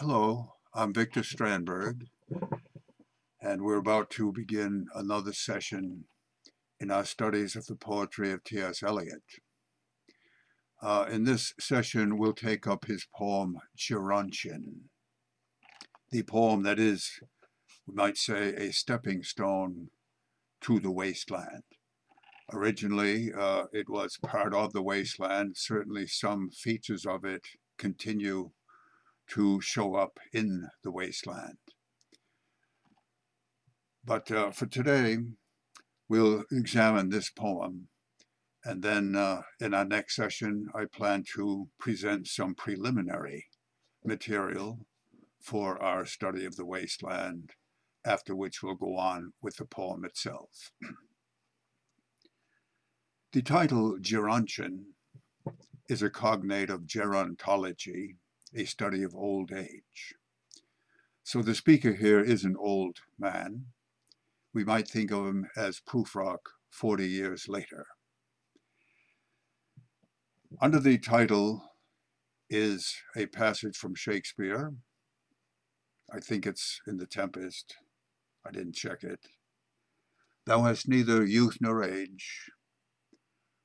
Hello, I'm Victor Strandberg, and we're about to begin another session in our studies of the poetry of T.S. Eliot. Uh, in this session, we'll take up his poem, Gerontion, the poem that is, we might say, a stepping stone to the wasteland. Originally, uh, it was part of the wasteland. Certainly some features of it continue to show up in the wasteland. But uh, for today, we'll examine this poem. And then uh, in our next session, I plan to present some preliminary material for our study of the wasteland, after which we'll go on with the poem itself. the title Gerontion is a cognate of gerontology, a study of old age. So the speaker here is an old man. We might think of him as Prufrock 40 years later. Under the title is a passage from Shakespeare. I think it's in The Tempest. I didn't check it. Thou hast neither youth nor age,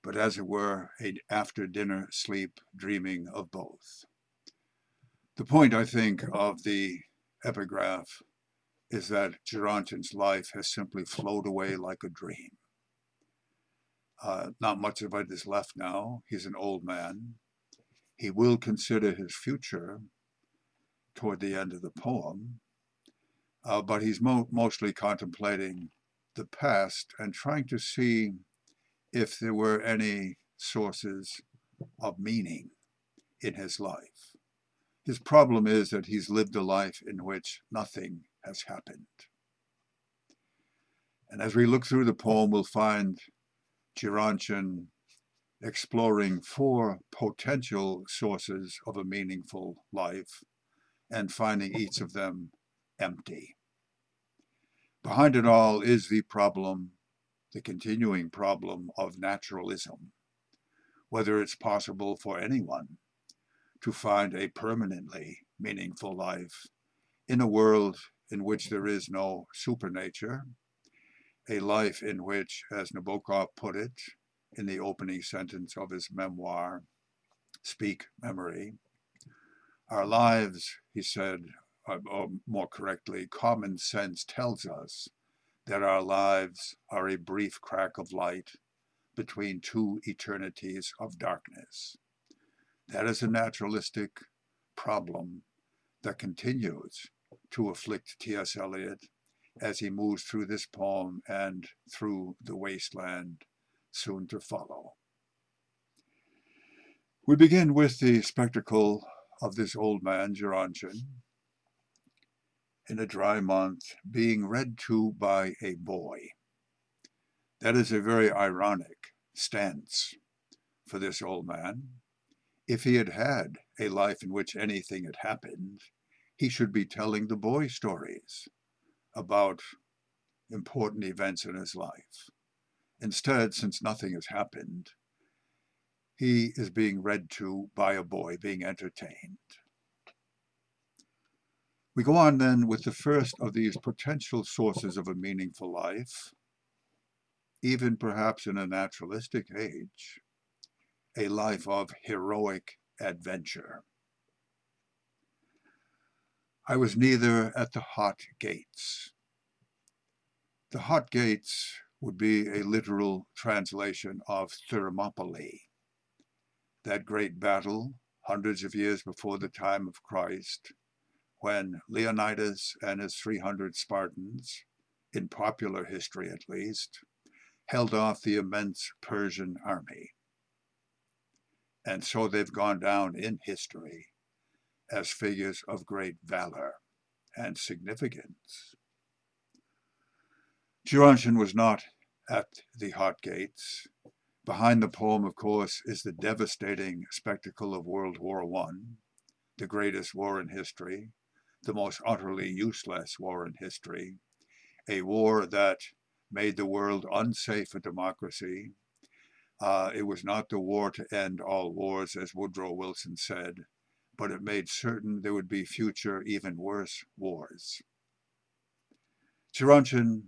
but as it were, a after-dinner sleep dreaming of both. The point, I think, of the epigraph is that Gerontion's life has simply flowed away like a dream. Uh, not much of it is left now. He's an old man. He will consider his future toward the end of the poem, uh, but he's mo mostly contemplating the past and trying to see if there were any sources of meaning in his life. His problem is that he's lived a life in which nothing has happened. And as we look through the poem, we'll find Gerontion exploring four potential sources of a meaningful life and finding each of them empty. Behind it all is the problem, the continuing problem of naturalism, whether it's possible for anyone to find a permanently meaningful life in a world in which there is no supernature, a life in which, as Nabokov put it in the opening sentence of his memoir, Speak Memory, our lives, he said, or more correctly, common sense tells us that our lives are a brief crack of light between two eternities of darkness. That is a naturalistic problem that continues to afflict T.S. Eliot as he moves through this poem and through the wasteland soon to follow. We begin with the spectacle of this old man, Gerontion, in a dry month, being read to by a boy. That is a very ironic stance for this old man. If he had had a life in which anything had happened, he should be telling the boy stories about important events in his life. Instead, since nothing has happened, he is being read to by a boy, being entertained. We go on then with the first of these potential sources of a meaningful life, even perhaps in a naturalistic age, a life of heroic adventure. I was neither at the hot gates. The hot gates would be a literal translation of Thermopylae, that great battle hundreds of years before the time of Christ, when Leonidas and his 300 Spartans, in popular history at least, held off the immense Persian army. And so they've gone down in history as figures of great valor and significance. Gerontion was not at the hot gates. Behind the poem, of course, is the devastating spectacle of World War I, the greatest war in history, the most utterly useless war in history, a war that made the world unsafe for democracy, uh, it was not the war to end all wars, as Woodrow Wilson said, but it made certain there would be future, even worse wars. Gerontion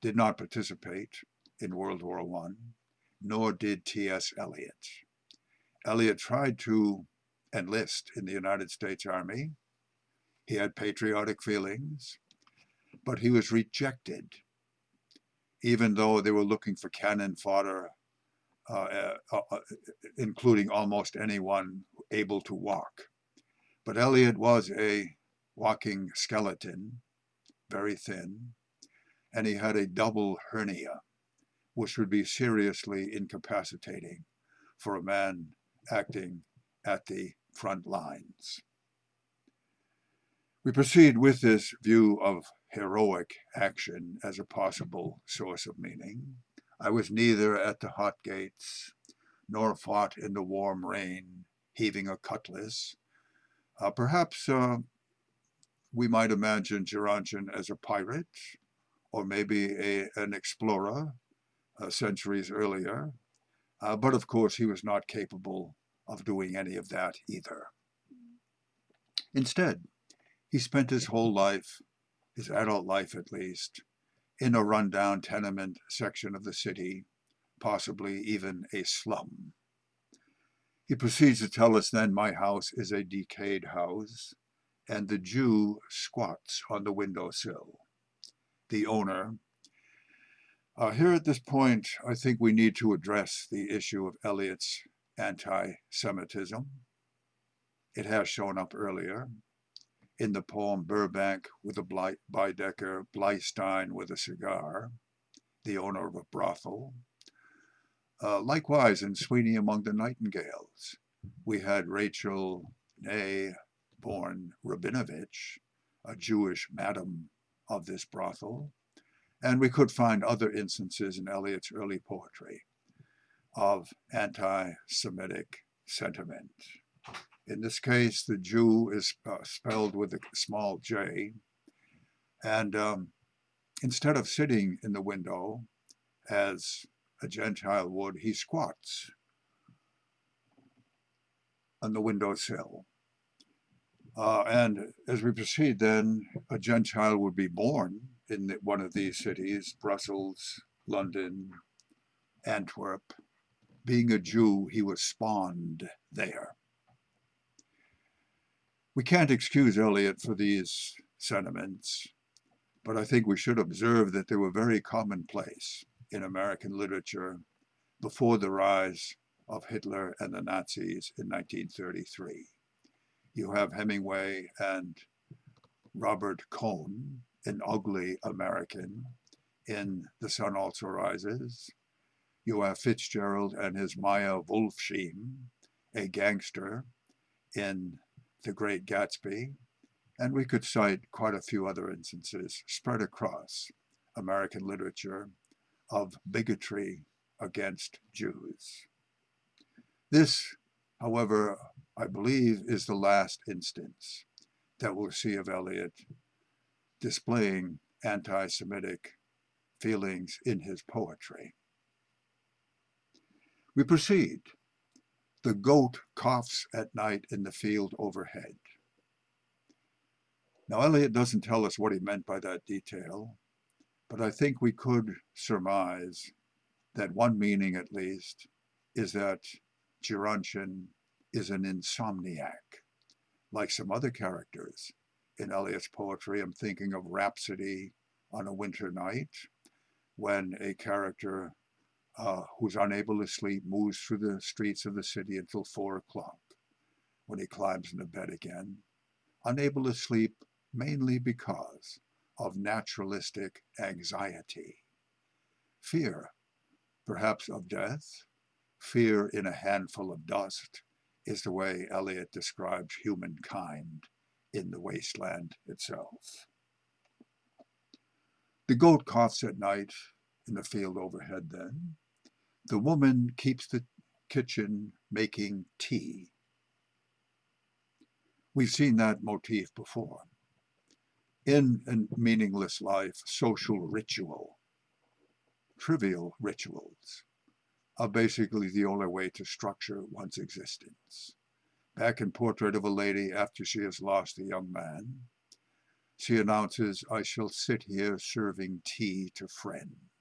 did not participate in World War I, nor did T.S. Eliot. Eliot tried to enlist in the United States Army. He had patriotic feelings, but he was rejected, even though they were looking for cannon fodder, uh, uh, uh, including almost anyone able to walk. But Eliot was a walking skeleton, very thin, and he had a double hernia, which would be seriously incapacitating for a man acting at the front lines. We proceed with this view of heroic action as a possible source of meaning. I was neither at the hot gates, nor fought in the warm rain, heaving a cutlass. Uh, perhaps uh, we might imagine Gerontion as a pirate, or maybe a, an explorer uh, centuries earlier. Uh, but of course, he was not capable of doing any of that either. Instead, he spent his whole life, his adult life at least, in a rundown tenement section of the city, possibly even a slum. He proceeds to tell us then, my house is a decayed house, and the Jew squats on the windowsill the owner. Uh, here at this point, I think we need to address the issue of Eliot's anti-Semitism. It has shown up earlier in the poem Burbank with a Baedeker, Bleistein with a cigar, the owner of a brothel. Uh, likewise, in Sweeney Among the Nightingales, we had Rachel Ney, born Rabinovitch, a Jewish madam of this brothel, and we could find other instances in Eliot's early poetry of anti-Semitic sentiment. In this case, the Jew is spelled with a small j, and um, instead of sitting in the window as a Gentile would, he squats on the windowsill. Uh, and as we proceed, then a Gentile would be born in the, one of these cities, Brussels, London, Antwerp. Being a Jew, he was spawned there. We can't excuse Eliot for these sentiments, but I think we should observe that they were very commonplace in American literature before the rise of Hitler and the Nazis in 1933 you have Hemingway and Robert Cohn, an ugly American, in The Sun Also Rises. You have Fitzgerald and his Meyer Wolfsheim, a gangster, in The Great Gatsby. And we could cite quite a few other instances spread across American literature of bigotry against Jews. This, however, I believe, is the last instance that we'll see of Eliot displaying anti-Semitic feelings in his poetry. We proceed. The goat coughs at night in the field overhead. Now, Eliot doesn't tell us what he meant by that detail, but I think we could surmise that one meaning, at least, is that Gerontion is an insomniac. Like some other characters in Eliot's poetry, I'm thinking of Rhapsody on a Winter Night, when a character uh, who's unable to sleep moves through the streets of the city until four o'clock, when he climbs into bed again, unable to sleep mainly because of naturalistic anxiety, fear, perhaps of death, fear in a handful of dust, is the way Eliot describes humankind in the wasteland itself. The goat coughs at night in the field overhead then. The woman keeps the kitchen making tea. We've seen that motif before. In a meaningless life, social ritual, trivial rituals, are basically the only way to structure one's existence. back in Portrait of a Lady after she has lost a young man, she announces, I shall sit here serving tea to friends.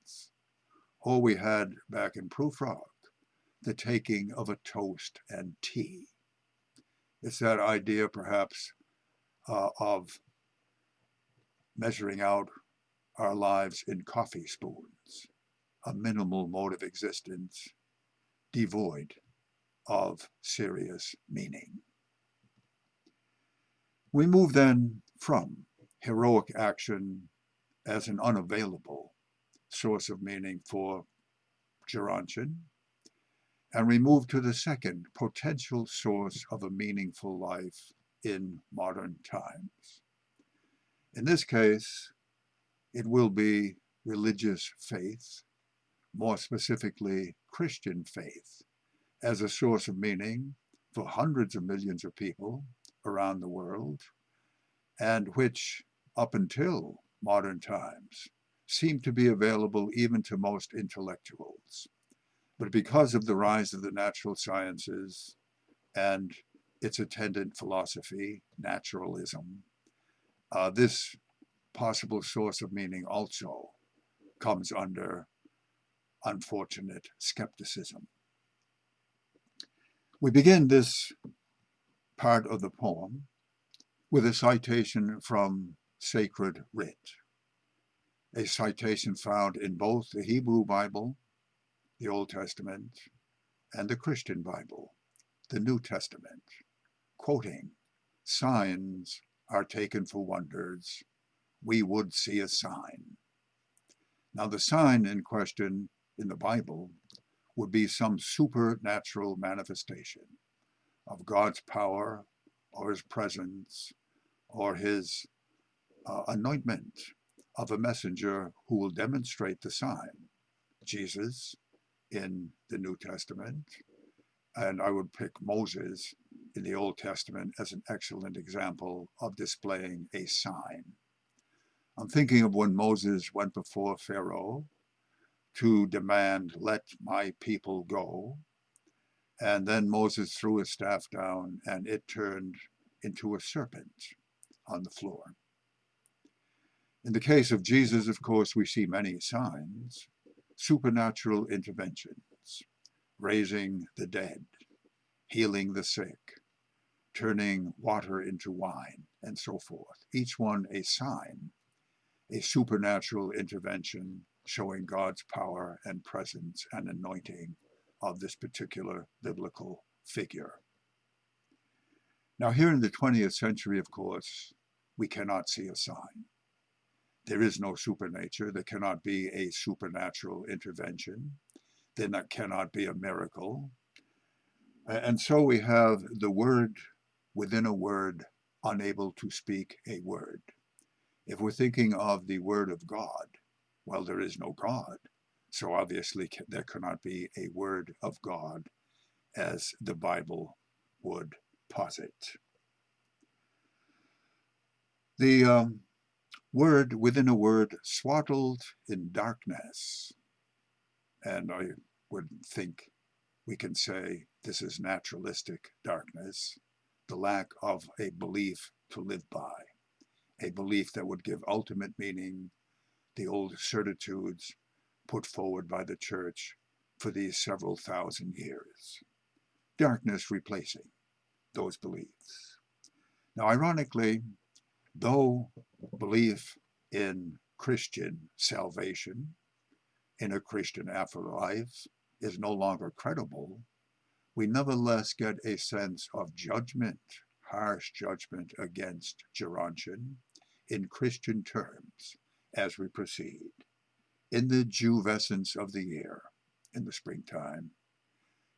Or we had back in Prufrock, the taking of a toast and tea. It's that idea perhaps uh, of measuring out our lives in coffee spoons, a minimal mode of existence devoid of serious meaning. We move then from heroic action as an unavailable source of meaning for Gerontion, and we move to the second potential source of a meaningful life in modern times. In this case, it will be religious faith, more specifically Christian faith, as a source of meaning for hundreds of millions of people around the world, and which, up until modern times, seemed to be available even to most intellectuals. But because of the rise of the natural sciences and its attendant philosophy, naturalism, uh, this possible source of meaning also comes under unfortunate skepticism. We begin this part of the poem with a citation from sacred writ, a citation found in both the Hebrew Bible, the Old Testament, and the Christian Bible, the New Testament, quoting, signs are taken for wonders, we would see a sign. Now the sign in question in the Bible would be some supernatural manifestation of God's power or his presence or his uh, anointment of a messenger who will demonstrate the sign. Jesus in the New Testament, and I would pick Moses in the Old Testament as an excellent example of displaying a sign. I'm thinking of when Moses went before Pharaoh to demand, let my people go. And then Moses threw his staff down and it turned into a serpent on the floor. In the case of Jesus, of course, we see many signs, supernatural interventions, raising the dead, healing the sick, turning water into wine, and so forth. Each one a sign, a supernatural intervention showing God's power and presence and anointing of this particular biblical figure. Now here in the 20th century, of course, we cannot see a sign. There is no supernature. There cannot be a supernatural intervention. There cannot be a miracle. And so we have the word within a word, unable to speak a word. If we're thinking of the word of God, well, there is no God. So obviously there cannot be a word of God as the Bible would posit. The um, word within a word swaddled in darkness. And I would think we can say this is naturalistic darkness, the lack of a belief to live by, a belief that would give ultimate meaning the old certitudes put forward by the church for these several thousand years. Darkness replacing those beliefs. Now, ironically, though belief in Christian salvation, in a Christian afterlife, is no longer credible, we nevertheless get a sense of judgment, harsh judgment against Gerontion in Christian terms as we proceed. In the Juvescence of the year, in the springtime,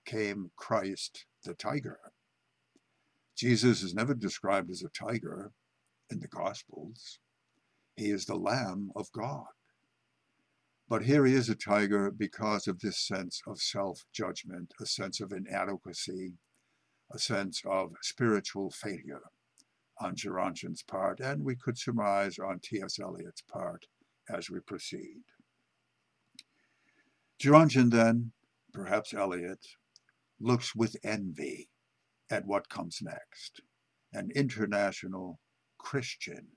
came Christ the tiger. Jesus is never described as a tiger in the Gospels. He is the Lamb of God. But here he is a tiger because of this sense of self-judgment, a sense of inadequacy, a sense of spiritual failure on Gerontion's part, and we could surmise on T.S. Eliot's part as we proceed. Gerontion then, perhaps Eliot, looks with envy at what comes next, an international Christian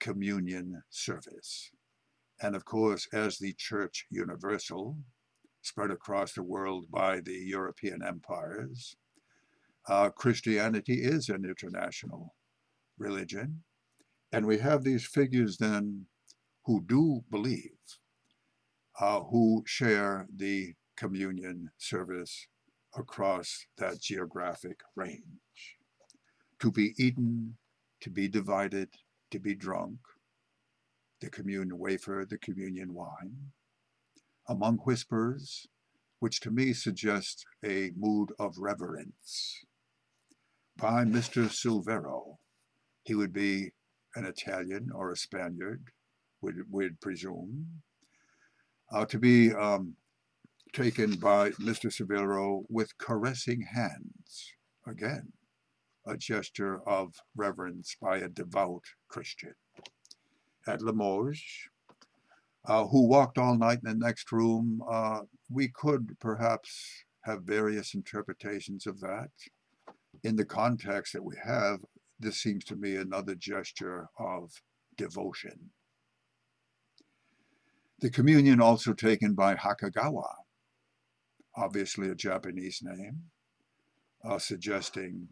communion service. And of course, as the Church Universal, spread across the world by the European empires, uh, Christianity is an international religion. And we have these figures then who do believe, uh, who share the communion service across that geographic range. To be eaten, to be divided, to be drunk, the communion wafer, the communion wine, among whispers, which to me suggests a mood of reverence. By Mr. Silvero, he would be an Italian or a Spaniard, would would presume, uh, to be um, taken by Mr. Silvero with caressing hands. Again, a gesture of reverence by a devout Christian. At Limoges, uh, who walked all night in the next room, uh, we could perhaps have various interpretations of that. In the context that we have, this seems to me another gesture of devotion. The communion also taken by Hakagawa, obviously a Japanese name, uh, suggesting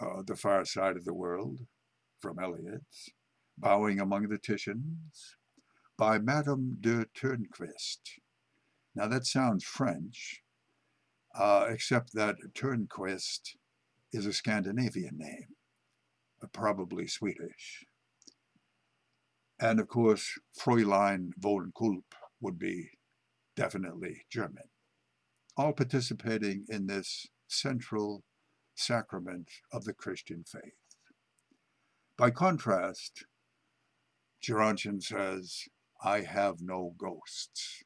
uh, the far side of the world from Eliot's, bowing among the Titians, by Madame de Tornquist. Now that sounds French, uh, except that Tornquist is a Scandinavian name, uh, probably Swedish. And of course, Fräulein von Kulp would be definitely German, all participating in this central sacrament of the Christian faith. By contrast, Gerontion says, I have no ghosts.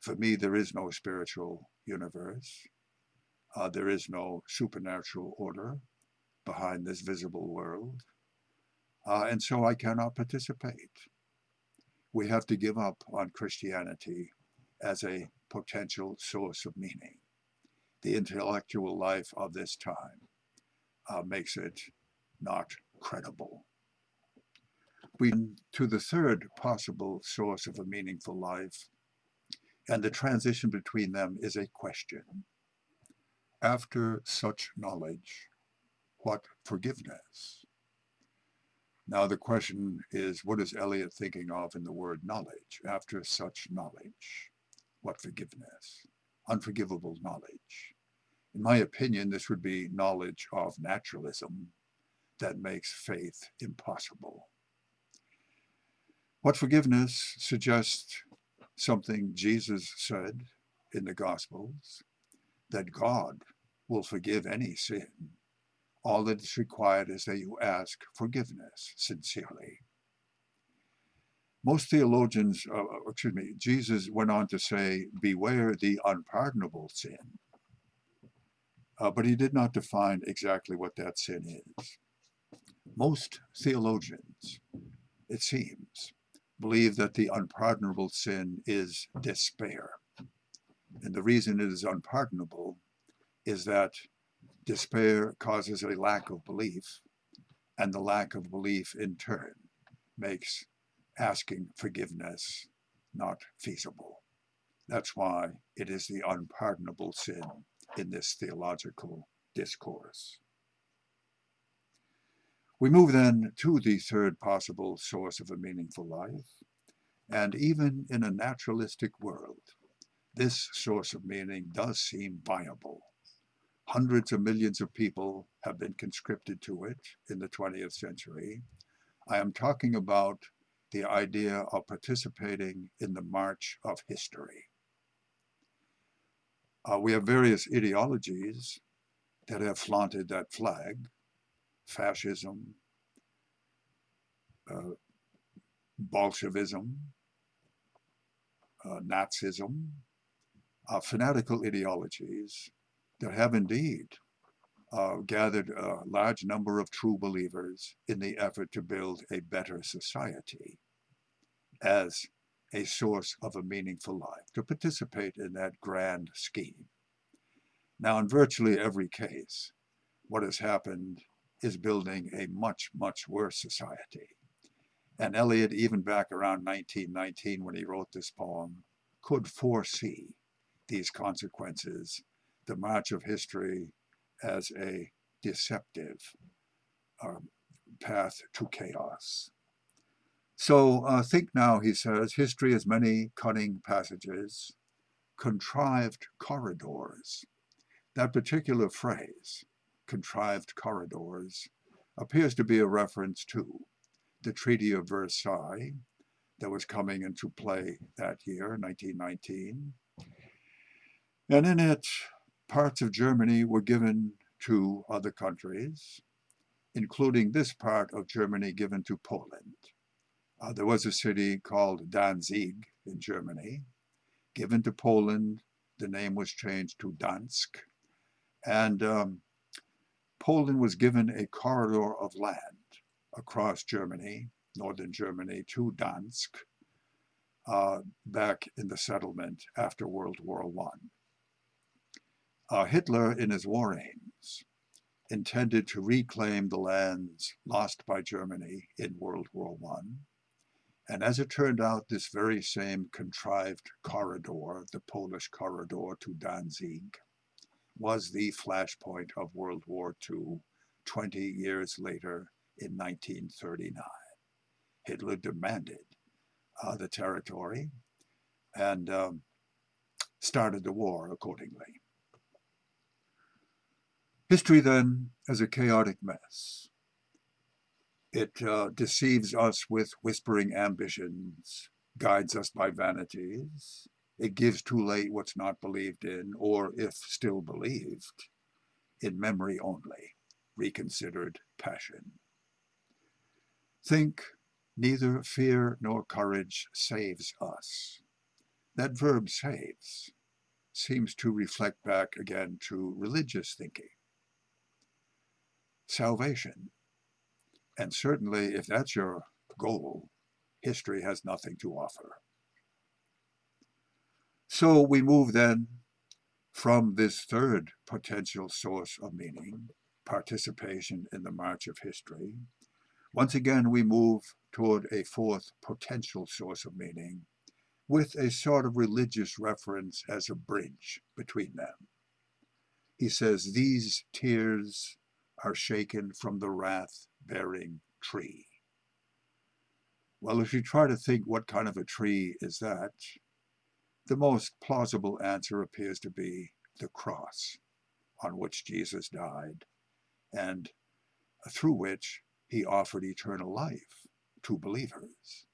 For me, there is no spiritual universe. Uh, there is no supernatural order behind this visible world. Uh, and so I cannot participate. We have to give up on Christianity as a potential source of meaning the intellectual life of this time uh, makes it not credible. We to the third possible source of a meaningful life, and the transition between them is a question. After such knowledge, what forgiveness? Now the question is, what is Eliot thinking of in the word knowledge? After such knowledge, what forgiveness? Unforgivable knowledge. In my opinion, this would be knowledge of naturalism that makes faith impossible. What forgiveness suggests something Jesus said in the Gospels, that God will forgive any sin. All that is required is that you ask forgiveness sincerely. Most theologians, uh, excuse me, Jesus went on to say, beware the unpardonable sin uh, but he did not define exactly what that sin is. Most theologians, it seems, believe that the unpardonable sin is despair. And the reason it is unpardonable is that despair causes a lack of belief, and the lack of belief in turn makes asking forgiveness not feasible. That's why it is the unpardonable sin in this theological discourse. We move then to the third possible source of a meaningful life, and even in a naturalistic world, this source of meaning does seem viable. Hundreds of millions of people have been conscripted to it in the 20th century. I am talking about the idea of participating in the march of history. Uh, we have various ideologies that have flaunted that flag, fascism, uh, Bolshevism, uh, Nazism, uh, fanatical ideologies that have indeed uh, gathered a large number of true believers in the effort to build a better society as a source of a meaningful life, to participate in that grand scheme. Now, in virtually every case, what has happened is building a much, much worse society. And Eliot, even back around 1919 when he wrote this poem, could foresee these consequences, the march of history as a deceptive um, path to chaos. So uh, think now, he says, history has many cunning passages, contrived corridors. That particular phrase, contrived corridors, appears to be a reference to the Treaty of Versailles that was coming into play that year, 1919. And in it, parts of Germany were given to other countries, including this part of Germany given to Poland. Uh, there was a city called Danzig in Germany, given to Poland. The name was changed to Gdansk. And um, Poland was given a corridor of land across Germany, northern Germany, to Gdansk, uh, back in the settlement after World War I. Uh, Hitler, in his war aims, intended to reclaim the lands lost by Germany in World War I. And as it turned out, this very same contrived corridor, the Polish corridor to Danzig, was the flashpoint of World War II 20 years later in 1939. Hitler demanded uh, the territory and um, started the war accordingly. History then is a chaotic mess. It uh, deceives us with whispering ambitions, guides us by vanities. It gives too late what's not believed in, or if still believed, in memory only, reconsidered passion. Think, neither fear nor courage saves us. That verb saves seems to reflect back again to religious thinking salvation. And certainly, if that's your goal, history has nothing to offer. So we move then from this third potential source of meaning, participation in the march of history. Once again, we move toward a fourth potential source of meaning with a sort of religious reference as a bridge between them. He says, These tears are shaken from the wrath-bearing tree. Well, if you try to think what kind of a tree is that, the most plausible answer appears to be the cross on which Jesus died and through which he offered eternal life to believers.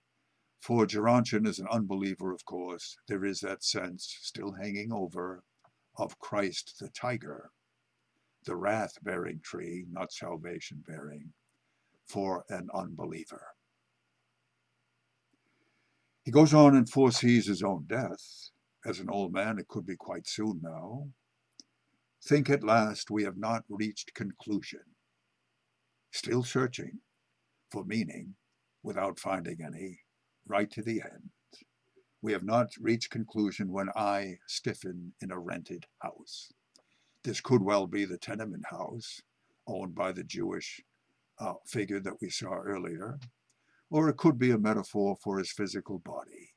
For Gerontion is an unbeliever, of course, there is that sense still hanging over of Christ the tiger the wrath-bearing tree, not salvation-bearing, for an unbeliever. He goes on and foresees his own death. As an old man, it could be quite soon now. Think at last we have not reached conclusion. Still searching for meaning without finding any, right to the end. We have not reached conclusion when I stiffen in a rented house. This could well be the tenement house owned by the Jewish uh, figure that we saw earlier, or it could be a metaphor for his physical body.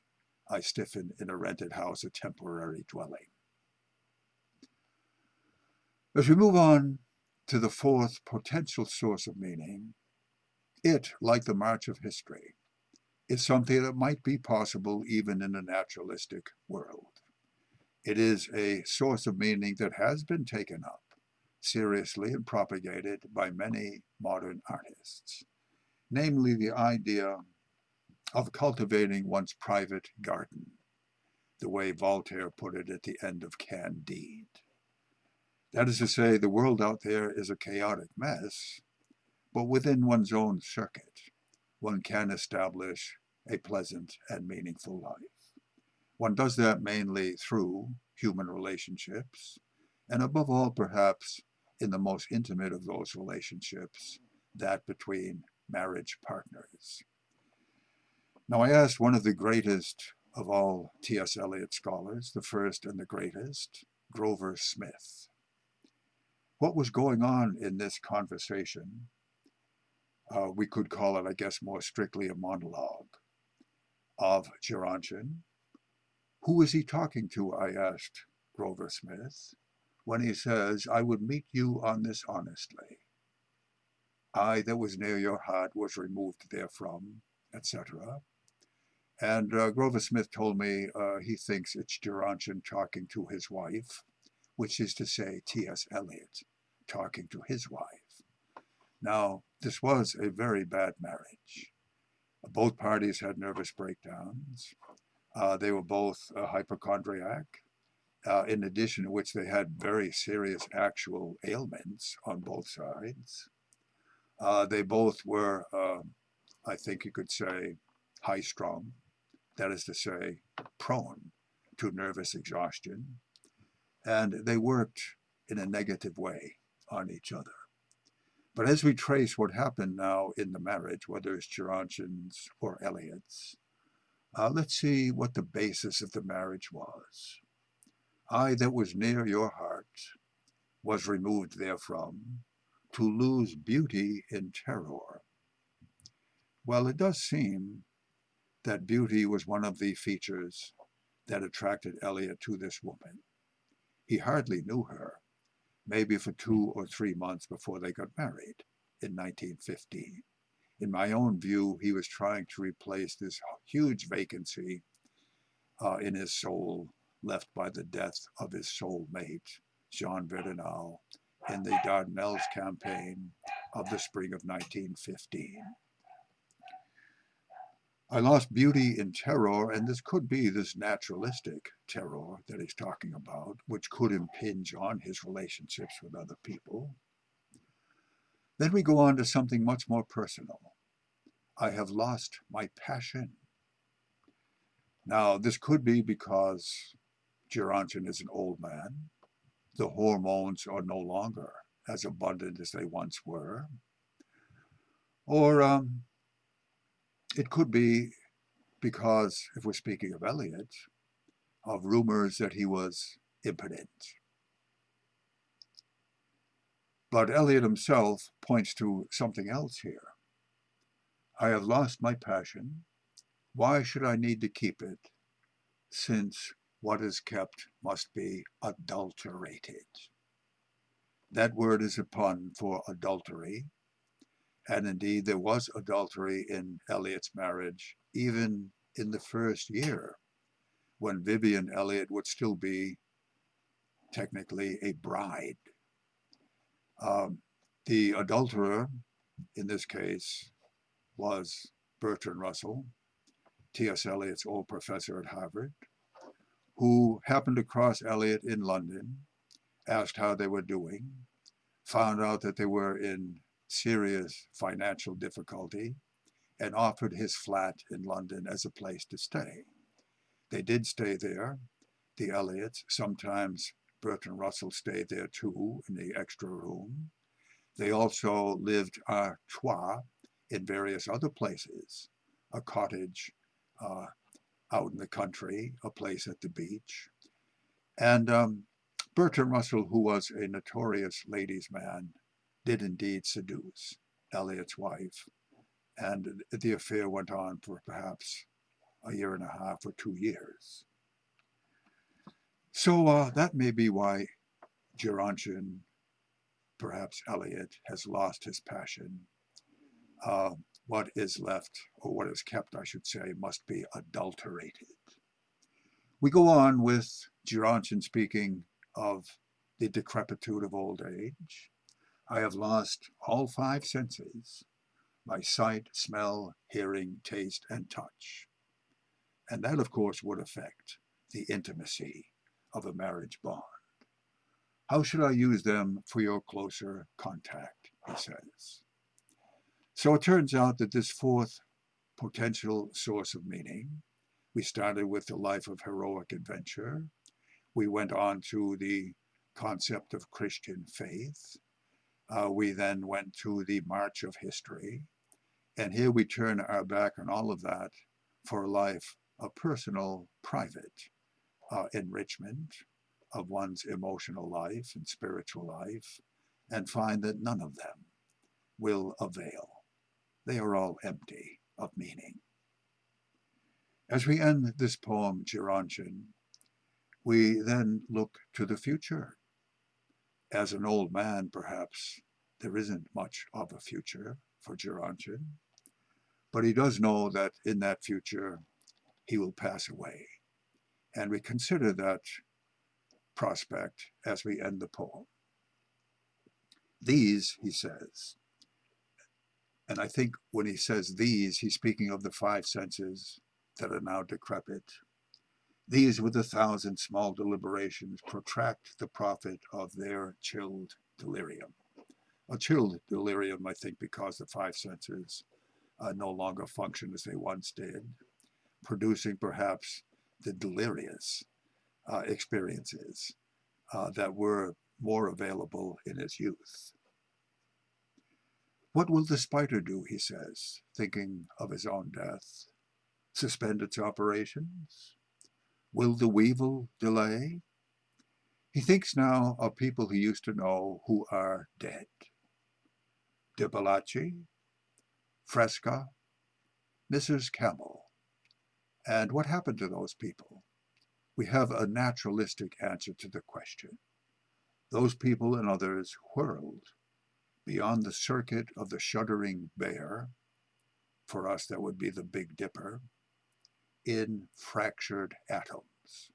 I stiffen in a rented house, a temporary dwelling. As we move on to the fourth potential source of meaning, it, like the march of history, is something that might be possible even in a naturalistic world. It is a source of meaning that has been taken up seriously and propagated by many modern artists, namely the idea of cultivating one's private garden, the way Voltaire put it at the end of Candide. That is to say, the world out there is a chaotic mess, but within one's own circuit, one can establish a pleasant and meaningful life. One does that mainly through human relationships, and above all, perhaps, in the most intimate of those relationships, that between marriage partners. Now, I asked one of the greatest of all T.S. Eliot scholars, the first and the greatest, Grover Smith, what was going on in this conversation, uh, we could call it, I guess, more strictly a monologue of Gerontion. Who is he talking to, I asked Grover Smith, when he says, I would meet you on this honestly. I that was near your heart was removed therefrom, etc. And uh, Grover Smith told me uh, he thinks it's Gerontion talking to his wife, which is to say T.S. Eliot talking to his wife. Now, this was a very bad marriage. Both parties had nervous breakdowns. Uh, they were both a hypochondriac, uh, in addition to which they had very serious actual ailments on both sides. Uh, they both were, um, I think you could say, high-strung, that is to say, prone to nervous exhaustion, and they worked in a negative way on each other. But as we trace what happened now in the marriage, whether it's Gerontion's or Eliot's, uh, let's see what the basis of the marriage was. I that was near your heart was removed therefrom to lose beauty in terror. Well, it does seem that beauty was one of the features that attracted Eliot to this woman. He hardly knew her, maybe for two or three months before they got married in 1915. In my own view, he was trying to replace this huge vacancy uh, in his soul left by the death of his soulmate, Jean Verdenal, in the Dardanelles campaign of the spring of 1915. I lost beauty in terror, and this could be this naturalistic terror that he's talking about, which could impinge on his relationships with other people. Then we go on to something much more personal. I have lost my passion. Now, this could be because Gerontion is an old man, the hormones are no longer as abundant as they once were. Or um, it could be because, if we're speaking of Eliot, of rumors that he was impotent. But Eliot himself points to something else here. I have lost my passion. Why should I need to keep it, since what is kept must be adulterated. That word is a pun for adultery, and indeed there was adultery in Eliot's marriage, even in the first year, when Vivienne Eliot would still be technically a bride. Um, the adulterer, in this case, was Bertrand Russell, T.S. Eliot's old professor at Harvard, who happened to cross Eliot in London, asked how they were doing, found out that they were in serious financial difficulty, and offered his flat in London as a place to stay. They did stay there, the Eliots, Sometimes Bertrand Russell stayed there too, in the extra room. They also lived à trois in various other places, a cottage uh, out in the country, a place at the beach. And um, Bertrand Russell, who was a notorious ladies' man, did indeed seduce Eliot's wife. And the affair went on for perhaps a year and a half or two years. So uh, that may be why Gerontion, perhaps Eliot, has lost his passion. Uh, what is left, or what is kept, I should say, must be adulterated. We go on with Gerontion speaking of the decrepitude of old age. I have lost all five senses, my sight, smell, hearing, taste, and touch. And that, of course, would affect the intimacy of a marriage bond. How should I use them for your closer contact, he says. So it turns out that this fourth potential source of meaning, we started with the life of heroic adventure. We went on to the concept of Christian faith. Uh, we then went to the march of history. And here we turn our back on all of that for a life of personal, private uh, enrichment of one's emotional life and spiritual life, and find that none of them will avail. They are all empty of meaning. As we end this poem, Gerontion, we then look to the future. As an old man, perhaps, there isn't much of a future for Gerontion, but he does know that in that future he will pass away. And we consider that prospect as we end the poem. These, he says, and I think when he says these, he's speaking of the five senses that are now decrepit. These with a thousand small deliberations protract the profit of their chilled delirium. A chilled delirium, I think, because the five senses uh, no longer function as they once did, producing perhaps the delirious uh, experiences uh, that were more available in his youth. What will the spider do, he says, thinking of his own death? Suspend its operations? Will the weevil delay? He thinks now of people he used to know who are dead. De Fresca, Mrs. Cammel. And what happened to those people? We have a naturalistic answer to the question. Those people and others whirled beyond the circuit of the shuddering bear, for us that would be the Big Dipper, in fractured atoms.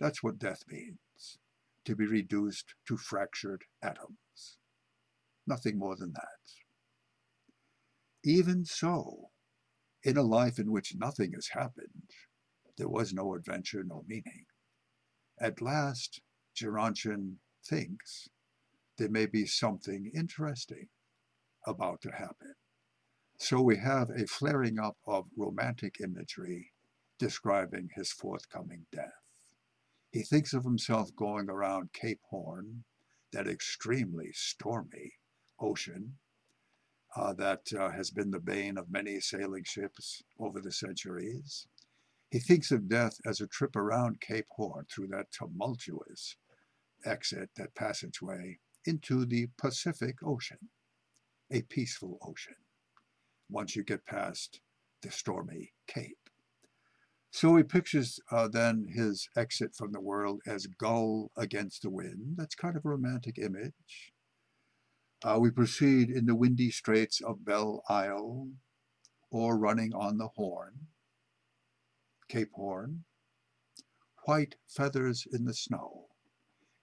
That's what death means, to be reduced to fractured atoms. Nothing more than that. Even so, in a life in which nothing has happened, there was no adventure, no meaning. At last, Gerontion thinks there may be something interesting about to happen. So we have a flaring up of romantic imagery describing his forthcoming death. He thinks of himself going around Cape Horn, that extremely stormy ocean uh, that uh, has been the bane of many sailing ships over the centuries. He thinks of death as a trip around Cape Horn through that tumultuous exit, that passageway into the Pacific Ocean, a peaceful ocean, once you get past the stormy Cape. So he pictures uh, then his exit from the world as gull against the wind. That's kind of a romantic image. Uh, we proceed in the windy straits of Belle Isle or running on the Horn, Cape Horn, white feathers in the snow.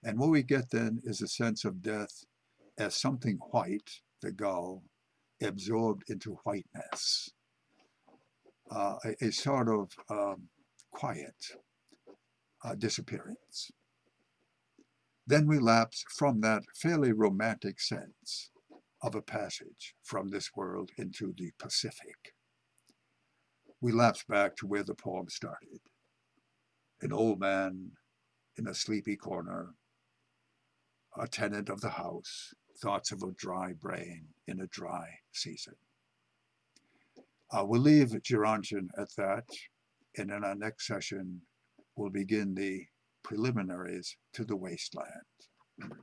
And what we get then is a sense of death as something white, the gull, absorbed into whiteness. Uh, a, a, sort of um, quiet uh, disappearance. Then we lapse from that fairly romantic sense of a passage from this world into the Pacific. We lapse back to where the poem started. An old man in a sleepy corner a tenant of the house, thoughts of a dry brain in a dry season. Uh, we'll leave Gerontion at that, and in our next session, we'll begin the preliminaries to the Waste Land.